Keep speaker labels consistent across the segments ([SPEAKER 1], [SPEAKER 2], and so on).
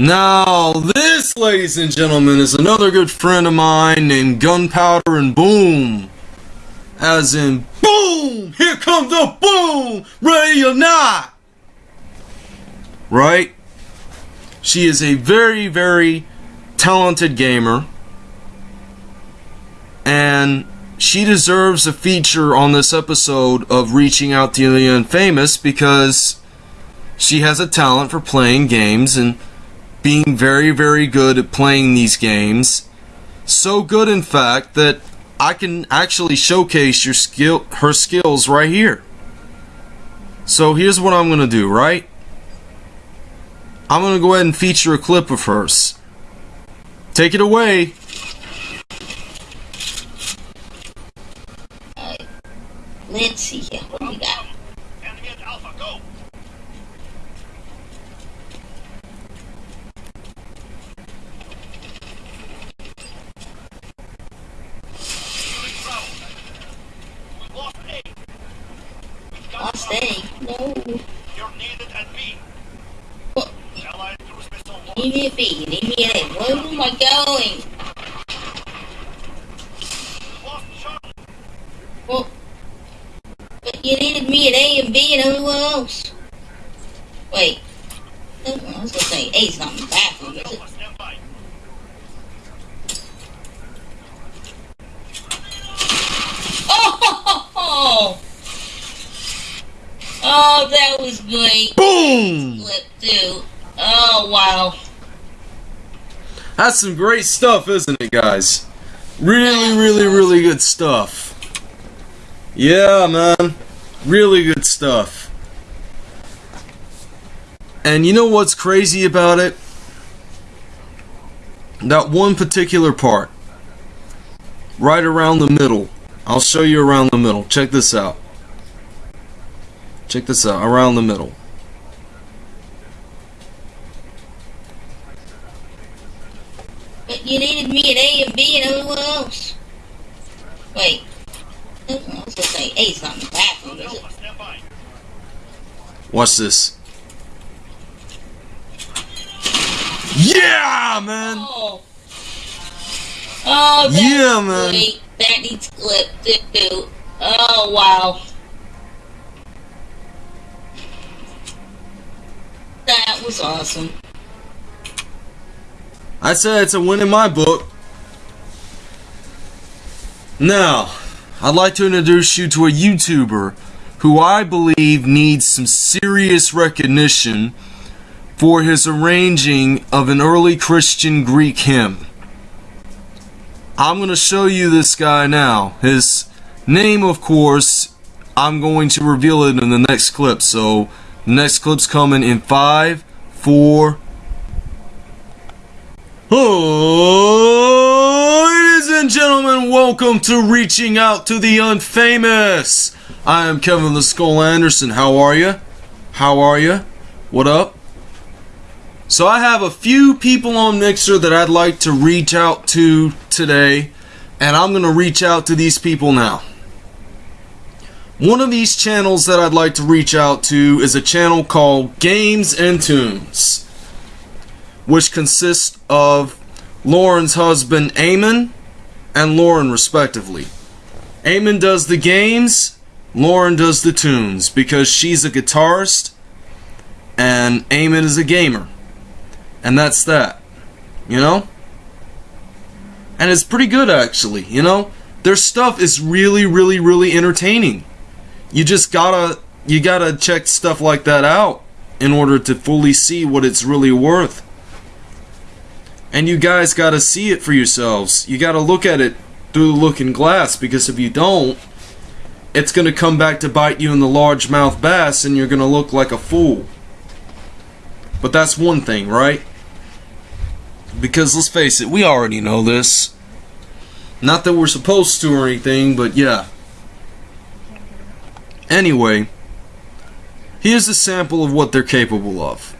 [SPEAKER 1] Now, this, ladies and gentlemen, is another good friend of mine named Gunpowder and Boom. As in, boom! Here comes the boom! Ready or not! Right? She is a very, very talented gamer. And she deserves a feature on this episode of Reaching Out to the Unfamous because she has a talent for playing games and being very, very good at playing these games. So good, in fact, that I can actually showcase your skill, her skills right here. So here's what I'm going to do, right? I'm going to go ahead and feature a clip of hers. Take it away.
[SPEAKER 2] Let's see here. What do we got? Lost A. No.
[SPEAKER 3] You're needed at B.
[SPEAKER 2] What?
[SPEAKER 3] Allied cruise missile
[SPEAKER 2] Need me a B. Need me an A. Where am I going?
[SPEAKER 3] lost Charlie.
[SPEAKER 2] Well, but you needed me at A and B and everywhere else. Wait. I was gonna say A's not in the bathroom, is it?
[SPEAKER 3] Alpha, stand by.
[SPEAKER 2] Oh! Oh, that was great. Oh wow.
[SPEAKER 1] That's some great stuff, isn't it, guys? Really, really, really good stuff. Yeah, man. Really good stuff. And you know what's crazy about it? That one particular part. Right around the middle. I'll show you around the middle. Check this out. Check this out. Around the middle.
[SPEAKER 2] But you needed me at A and B and everywhere else. Wait. I was gonna say A's not in the bathroom, is it?
[SPEAKER 1] Watch this. Yeah, man!
[SPEAKER 2] Oh. Oh, that
[SPEAKER 1] Yeah, man.
[SPEAKER 2] great. That needs clip too. Oh wow. That was awesome.
[SPEAKER 1] I said it's a win in my book. Now, I'd like to introduce you to a YouTuber who I believe needs some serious recognition for his arranging of an early Christian Greek hymn. I'm going to show you this guy now. His name, of course, I'm going to reveal it in the next clip. So, next clip's coming in five, four, Oh, ladies and gentlemen, welcome to Reaching Out to the Unfamous. I am Kevin the Skull Anderson. How are you? How are you? What up? So I have a few people on Mixer that I'd like to reach out to today, and I'm going to reach out to these people now. One of these channels that I'd like to reach out to is a channel called Games and Tunes which consists of Lauren's husband Eamon and Lauren respectively. Eamon does the games, Lauren does the tunes because she's a guitarist and Eamon is a gamer. And that's that. You know? And it's pretty good actually, you know? Their stuff is really really really entertaining. You just gotta you gotta check stuff like that out in order to fully see what it's really worth. And you guys got to see it for yourselves. You got to look at it through the looking glass because if you don't, it's going to come back to bite you in the largemouth bass and you're going to look like a fool. But that's one thing, right? Because let's face it, we already know this. Not that we're supposed to or anything, but yeah. Anyway, here's a sample of what they're capable of.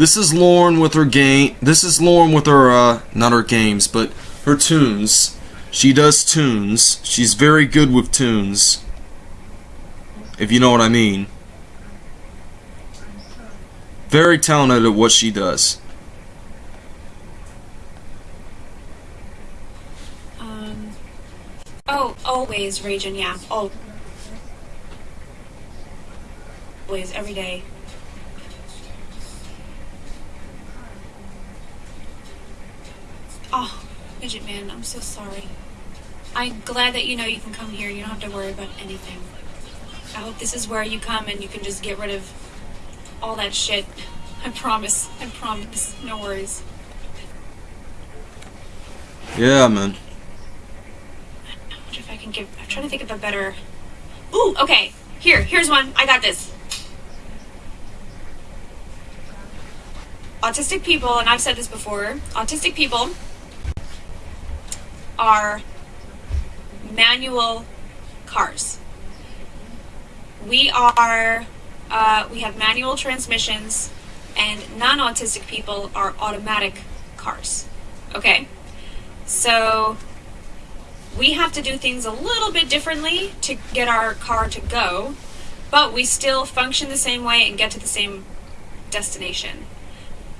[SPEAKER 1] This is Lauren with her game. This is Lauren with her, uh, not her games, but her tunes. She does tunes. She's very good with tunes. If you know what I mean. Very talented at what she does. Um.
[SPEAKER 4] Oh, always, Raging, yeah. Oh. Always, every day. Oh, Midget Man, I'm so sorry. I'm glad that you know you can come here. You don't have to worry about anything. I hope this is where you come and you can just get rid of all that shit. I promise. I promise. No worries.
[SPEAKER 1] Yeah, man.
[SPEAKER 4] I wonder if I can give. I'm trying to think of a better. Ooh, okay. Here, here's one. I got this. Autistic people, and I've said this before, autistic people are manual cars. We are, uh, we have manual transmissions, and non autistic people are automatic cars. Okay? So we have to do things a little bit differently to get our car to go, but we still function the same way and get to the same destination.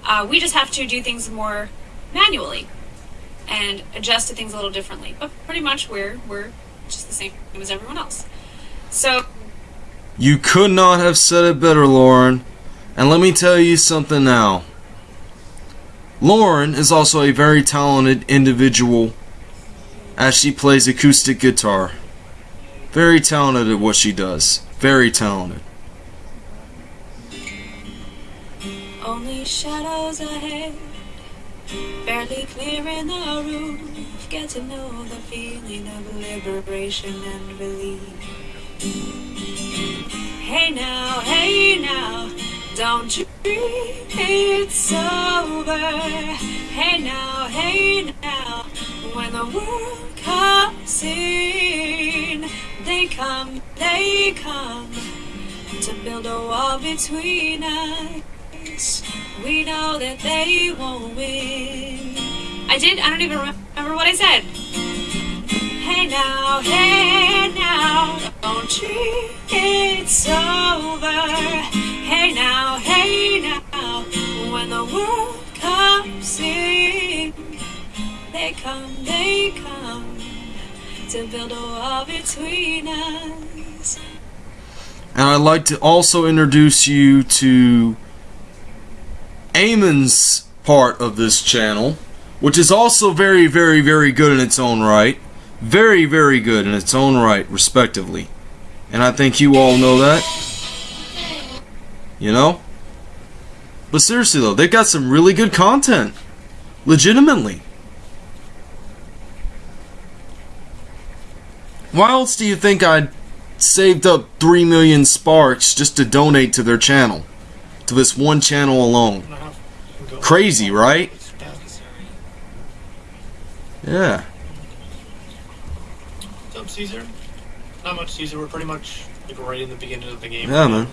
[SPEAKER 4] Uh, we just have to do things more manually and adjust to things a little differently. But pretty much we're we're just the same as everyone else. So
[SPEAKER 1] You could not have said it better, Lauren. And let me tell you something now. Lauren is also a very talented individual as she plays acoustic guitar. Very talented at what she does. Very talented.
[SPEAKER 4] only shadows ahead, barely clearing the room. Get to know the feeling of liberation and relief. Hey now, hey now, don't you dream it's over. Hey now, hey now, when the world comes in, they come, they come to build a wall between us. We know that they won't win. I did, I don't even remember what I said. Hey now, hey now, don't treat it's over. Hey now, hey now, when the world comes in, they come, they come to build a wall between us.
[SPEAKER 1] And I'd like to also introduce you to Eamon's part of this channel, which is also very, very, very good in its own right. Very, very good in its own right, respectively. And I think you all know that. You know? But seriously though, they've got some really good content. Legitimately. Why else do you think I'd saved up 3 million sparks just to donate to their channel? To this one channel alone. Crazy, right? Yeah.
[SPEAKER 5] What's up, Caesar? Not much, Caesar. We're pretty much like right in the beginning of the game.
[SPEAKER 1] Yeah, man.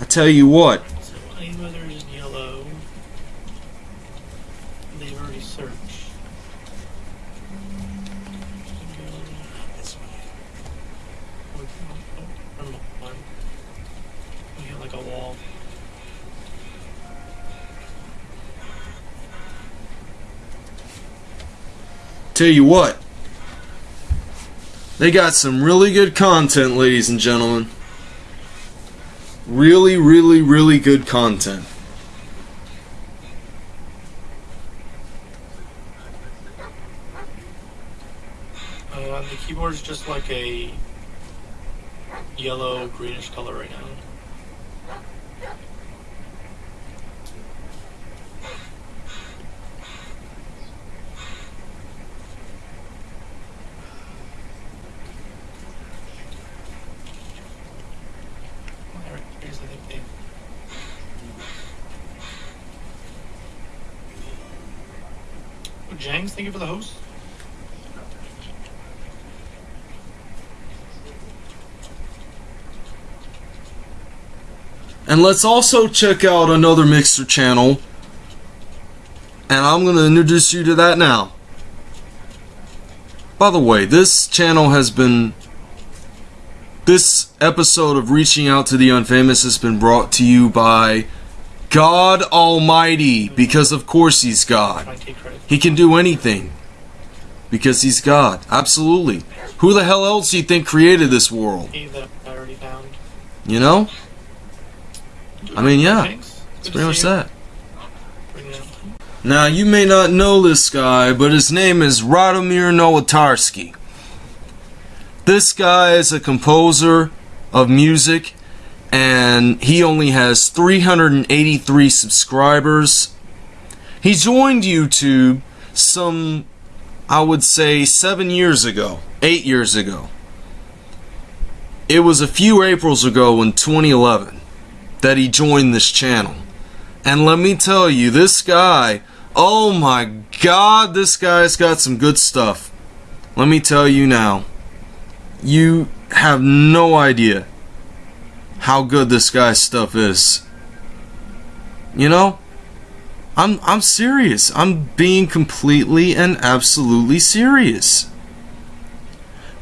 [SPEAKER 1] I tell you what,
[SPEAKER 5] So any weather is yellow. They've already searched. Go this way. Oh, oh, oh, oh, oh have like a wall.
[SPEAKER 1] Tell you what. They got some really good content, ladies and gentlemen. Really, really, really good content.
[SPEAKER 5] Uh, the keyboard's just like a yellow greenish color right now. Alright, here's the thing. Oh, Jangs, thank you for the host.
[SPEAKER 1] And let's also check out another Mixer channel. And I'm going to introduce you to that now. By the way, this channel has been. This episode of Reaching Out to the Unfamous has been brought to you by God Almighty, because of course He's God. He can do anything. Because he's God. Absolutely. Who the hell else do you think created this world? You know? I mean, yeah. It's pretty much that. Now, you may not know this guy, but his name is Radomir Nowatarski. This guy is a composer of music, and he only has 383 subscribers. He joined YouTube some, I would say, seven years ago, eight years ago. It was a few Aprils ago in 2011 that he joined this channel. And let me tell you, this guy, oh my god, this guy's got some good stuff. Let me tell you now, you have no idea how good this guy's stuff is. You know? I'm I'm serious. I'm being completely and absolutely serious.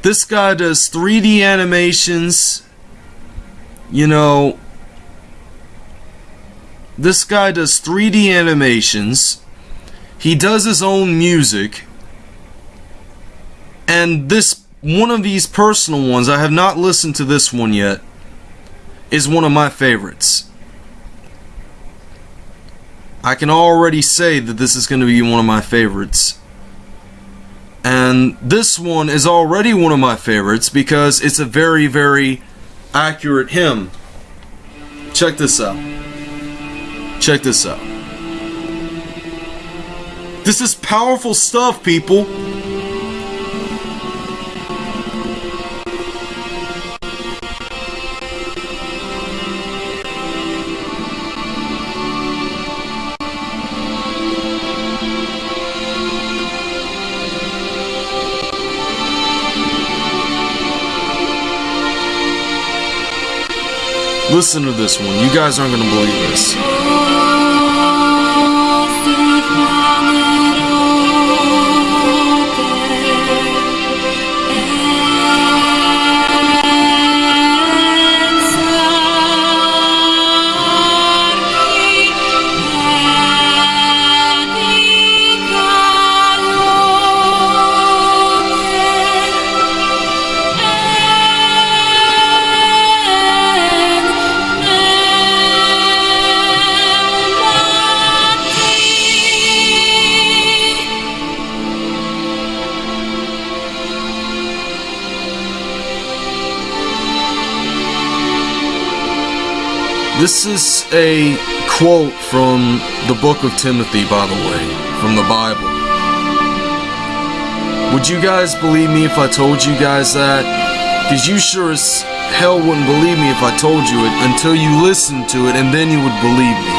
[SPEAKER 1] This guy does 3D animations. You know, this guy does 3D animations. He does his own music. And this one of these personal ones, I have not listened to this one yet, is one of my favorites. I can already say that this is going to be one of my favorites. And this one is already one of my favorites because it's a very, very accurate hymn. Check this out. Check this out. This is powerful stuff, people. Listen to this one. You guys aren't going to believe this. This is a quote from the book of Timothy, by the way, from the Bible. Would you guys believe me if I told you guys that? Because you sure as hell wouldn't believe me if I told you it until you listened to it and then you would believe me.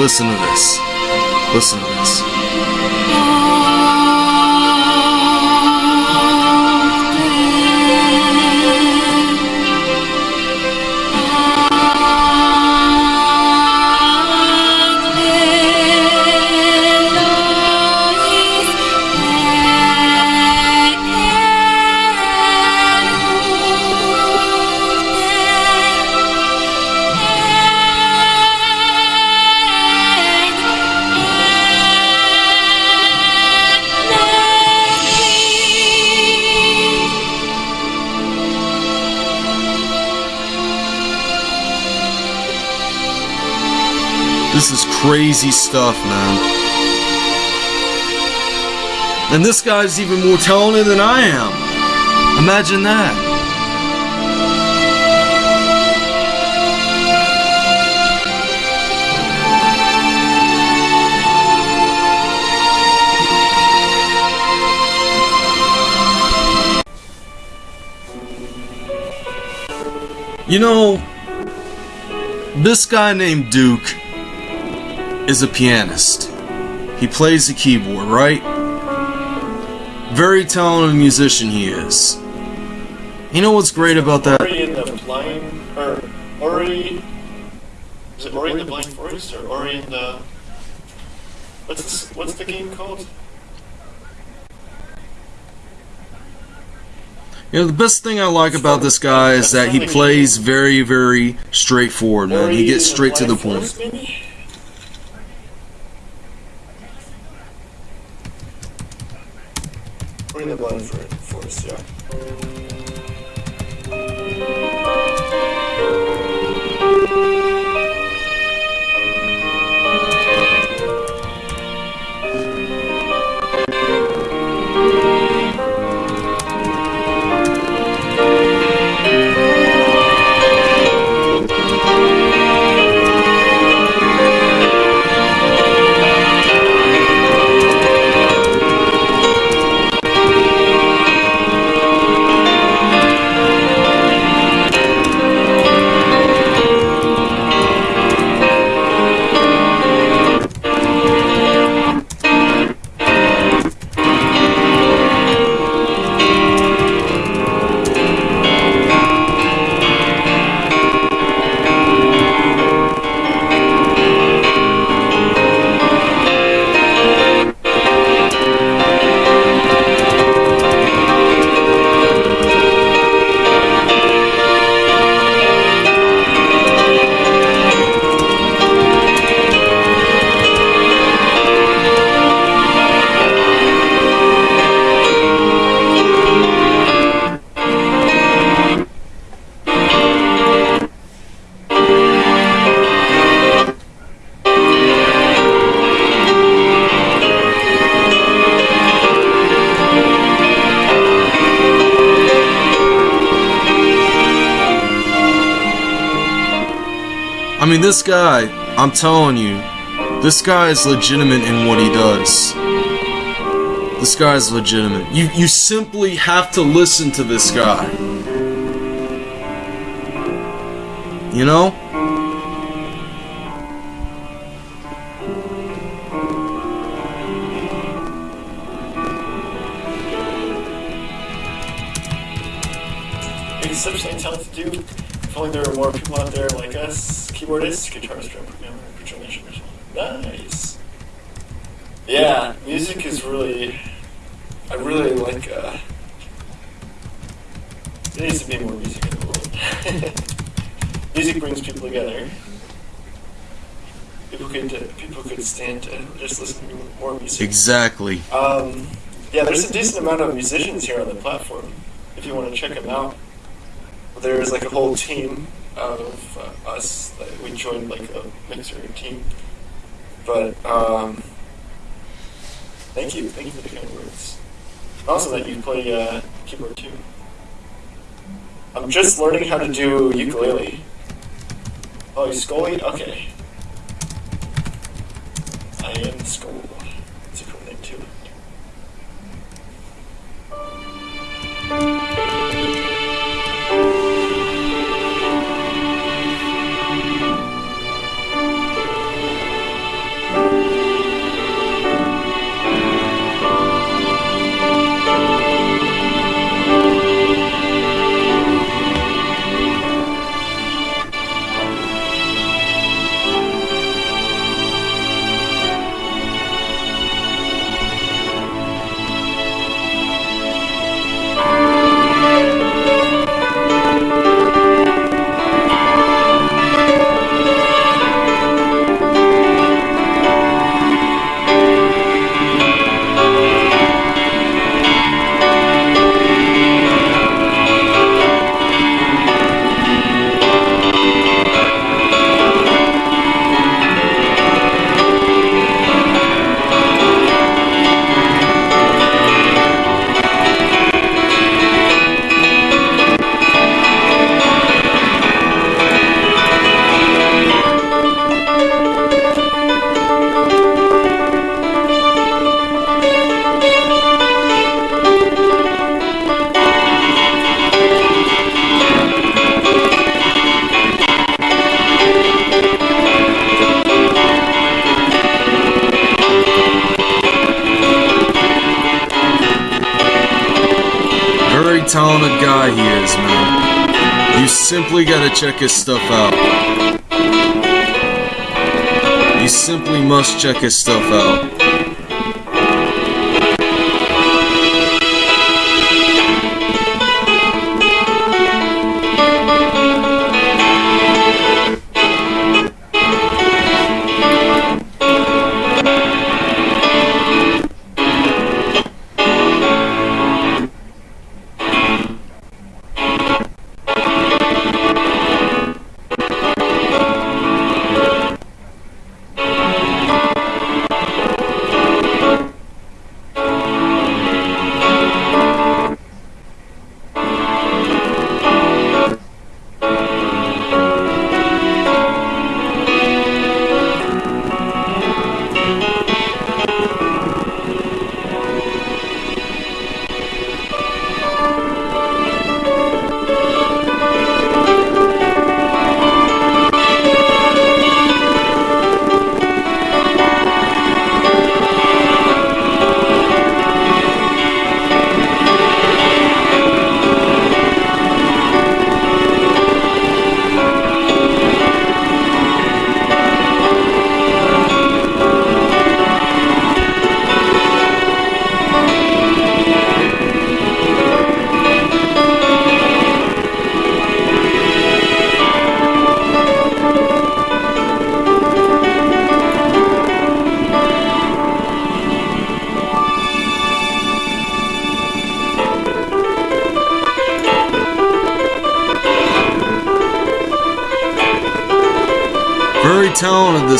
[SPEAKER 1] Listen to this. Listen to this. Crazy stuff, man. And this guy's even more talented than I am. Imagine that. You know, this guy named Duke is a pianist. He plays the keyboard, right? Very talented musician he is. You know what's great about that?
[SPEAKER 5] Ori in the blind, or Ori. Is it Ori in the blind forest or Ori in the? What's what's the game called?
[SPEAKER 1] You know, the best thing I like about this guy is that he plays very, very straightforward, man. He gets straight to the point.
[SPEAKER 5] Forest, maybe? Ori for the Blind Forest, yeah.
[SPEAKER 1] Mean, this guy, I'm telling you, this guy is legitimate in what he does. This guy is legitimate. You you simply have to listen to this guy. You know?
[SPEAKER 5] Us, keyboardists, guitarist, drum programmer, instrument. Nice. Yeah, music is really. I really like. Uh, there needs to be more music in the world. music brings people together. People could uh, people could stand to just listen to more music.
[SPEAKER 1] Exactly.
[SPEAKER 5] Um, yeah, there's a decent amount of musicians here on the platform. If you want to check them out, there's like a whole team of uh, us. We joined like a mixer team. But um, thank you, thank you for the kind words. Also, that you play uh, keyboard too. I'm just learning how to do ukulele. Oh, you Scully? Okay. I am Skull. Talented a
[SPEAKER 1] guy he is, man. You simply gotta check his stuff out. You simply must check his stuff out.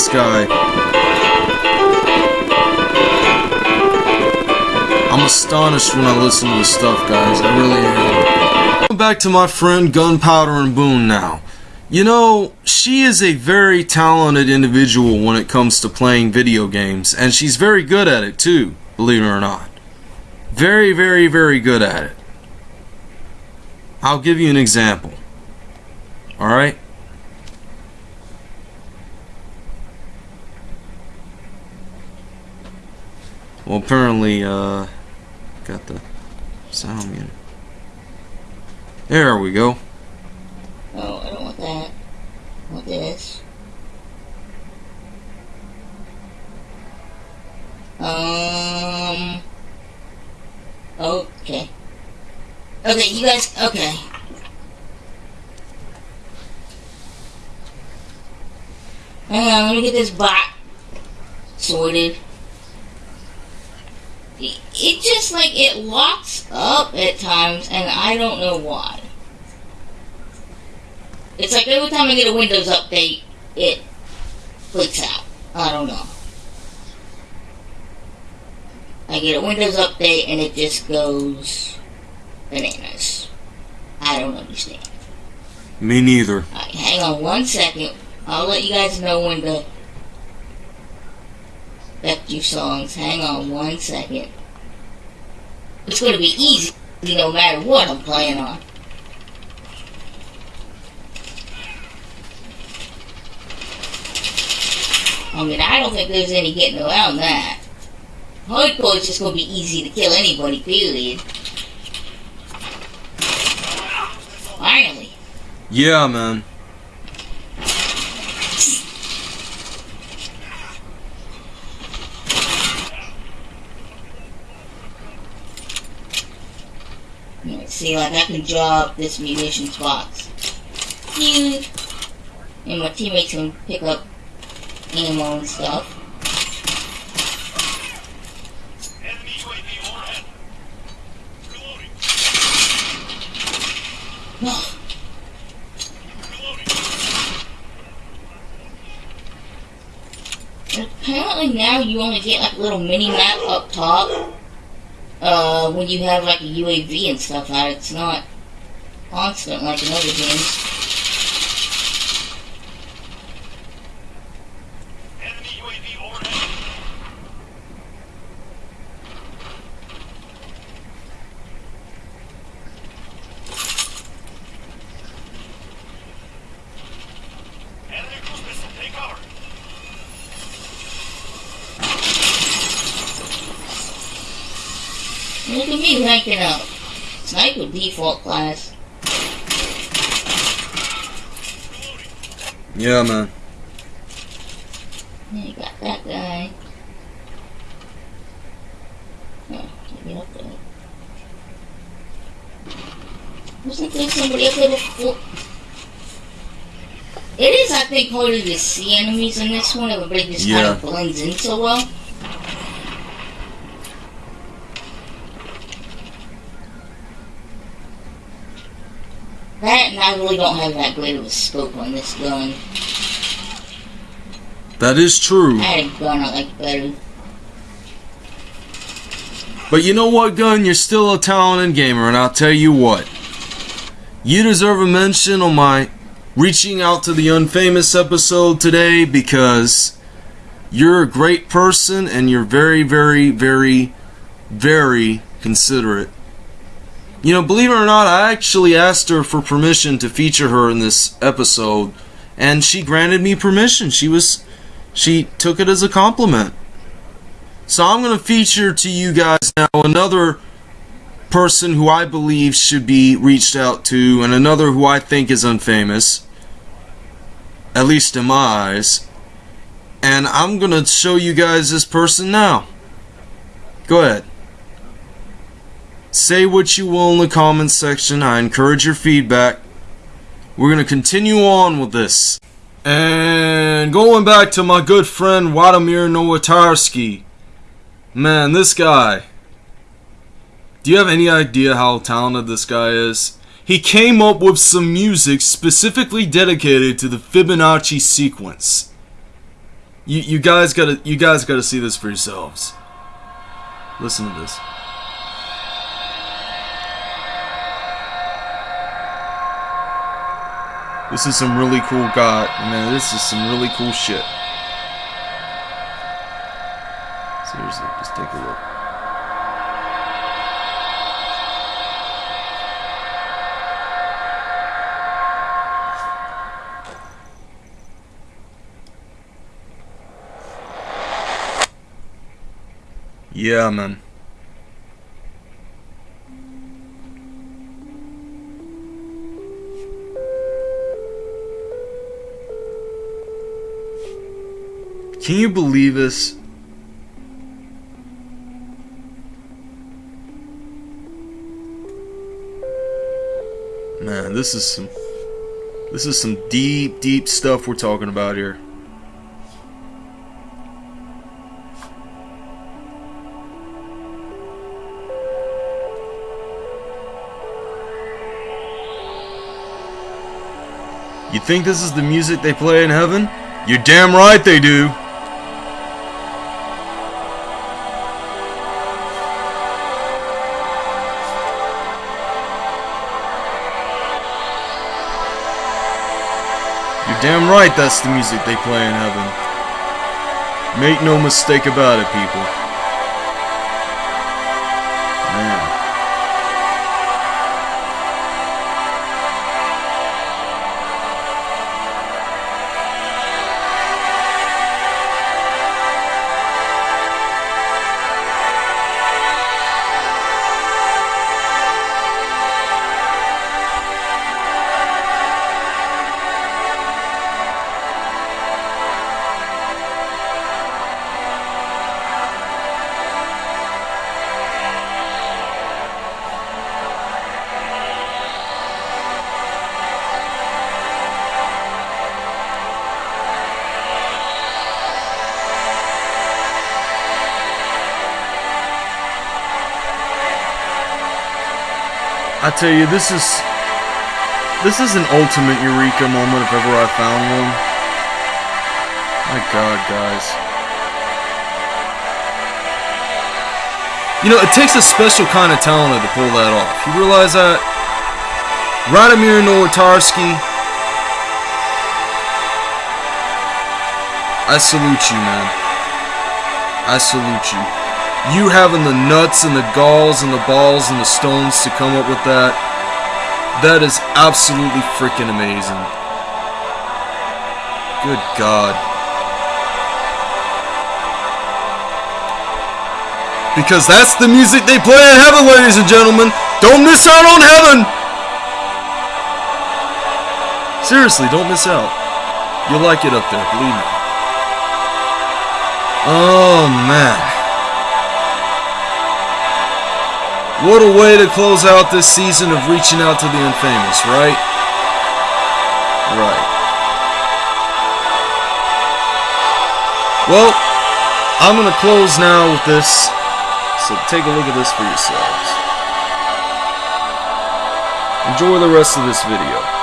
[SPEAKER 1] This guy. I'm astonished when I listen to his stuff, guys. I really am. Back to my friend Gunpowder and Boom now. You know, she is a very talented individual when it comes to playing video games, and she's very good at it too, believe it or not. Very, very, very good at it. I'll give you an example. Alright? Well, apparently, uh, got the sound muted. There we go.
[SPEAKER 2] Oh, I don't want that. I want this. Um. Okay. Okay, you guys. Okay. Hang on, let me get this bot sorted. It, just like it locks up at times, and I don't know why. It's like every time I get a Windows update, it clicks out. I don't know. I get a Windows update and it just goes bananas. I don't understand.
[SPEAKER 1] Me neither.
[SPEAKER 2] Alright, hang on one second. I'll let you guys know when to back your songs. Hang on one second. It's gonna be easy no matter what I'm playing on. I mean, I don't think there's any getting around that. Hardcore is just gonna be easy to kill anybody, period. Finally.
[SPEAKER 1] Yeah, man.
[SPEAKER 2] See, like, I can drop this munitions box. Phew. And my teammates can pick up ammo and stuff. Apparently now you only get like a little mini map up top. Uh, when you have like a UAV and stuff out, it's not constant like in other games. Look at me ranking up. Sniper default class.
[SPEAKER 1] Yeah, man.
[SPEAKER 2] Yeah, you got that guy. Oh, get up there. Wasn't there somebody up there before? It is, I think, harder to see enemies in this one. Everybody just kind of blends in so well. That and I really don't have that great of a scope on this gun.
[SPEAKER 1] That is true.
[SPEAKER 2] I had a gun I like better.
[SPEAKER 1] But you know what, Gun? You're still a talented gamer, and I'll tell you what. You deserve a mention on my reaching out to the unfamous episode today because you're a great person and you're very, very, very, very considerate. You know, believe it or not, I actually asked her for permission to feature her in this episode, and she granted me permission. She was, she took it as a compliment. So I'm going to feature to you guys now another person who I believe should be reached out to, and another who I think is unfamous, at least in my eyes. And I'm going to show you guys this person now. Go ahead. Say what you will in the comments section. I encourage your feedback. We're going to continue on with this. And going back to my good friend Wladimir Nowatarski. Man, this guy. Do you have any idea how talented this guy is? He came up with some music specifically dedicated to the Fibonacci sequence. You you guys gotta you guys gotta see this for yourselves. Listen to this. This is some really cool god, man. This is some really cool shit. Seriously, just take a look. Yeah, man. Can you believe this? Man, this is some this is some deep, deep stuff we're talking about here. You think this is the music they play in heaven? You're damn right they do. Damn right that's the music they play in heaven. Make no mistake about it, people. I tell you, this is this is an ultimate eureka moment if ever I found one. My God, guys. You know, it takes a special kind of talent to pull that off. You realize that? Radomir Nowatarski. I salute you, man. I salute you you having the nuts and the galls and the balls and the stones to come up with that, that is absolutely freaking amazing. Good God. Because that's the music they play in heaven, ladies and gentlemen. Don't miss out on heaven. Seriously, don't miss out. You'll like it up there, believe me. Oh, man. What a way to close out this season of reaching out to the Unfamous, right? Right. Well, I'm going to close now with this, so take a look at this for yourselves. Enjoy the rest of this video.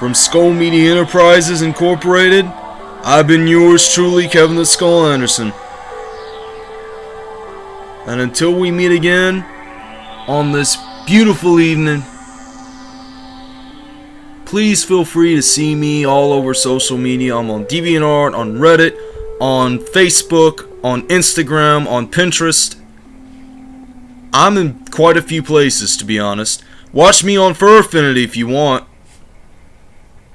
[SPEAKER 1] From Skull Media Enterprises Incorporated, I've been yours truly, Kevin the Skull Anderson. And until we meet again on this beautiful evening, please feel free to see me all over social media. I'm on DeviantArt, on Reddit, on Facebook, on Instagram, on Pinterest. I'm in quite a few places, to be honest. Watch me on Fur Affinity if you want.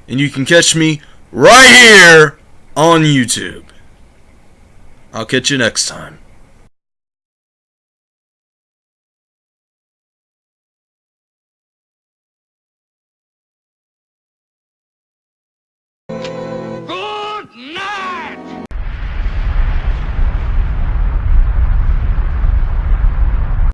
[SPEAKER 1] And you can catch me right here on YouTube. I'll catch you next time.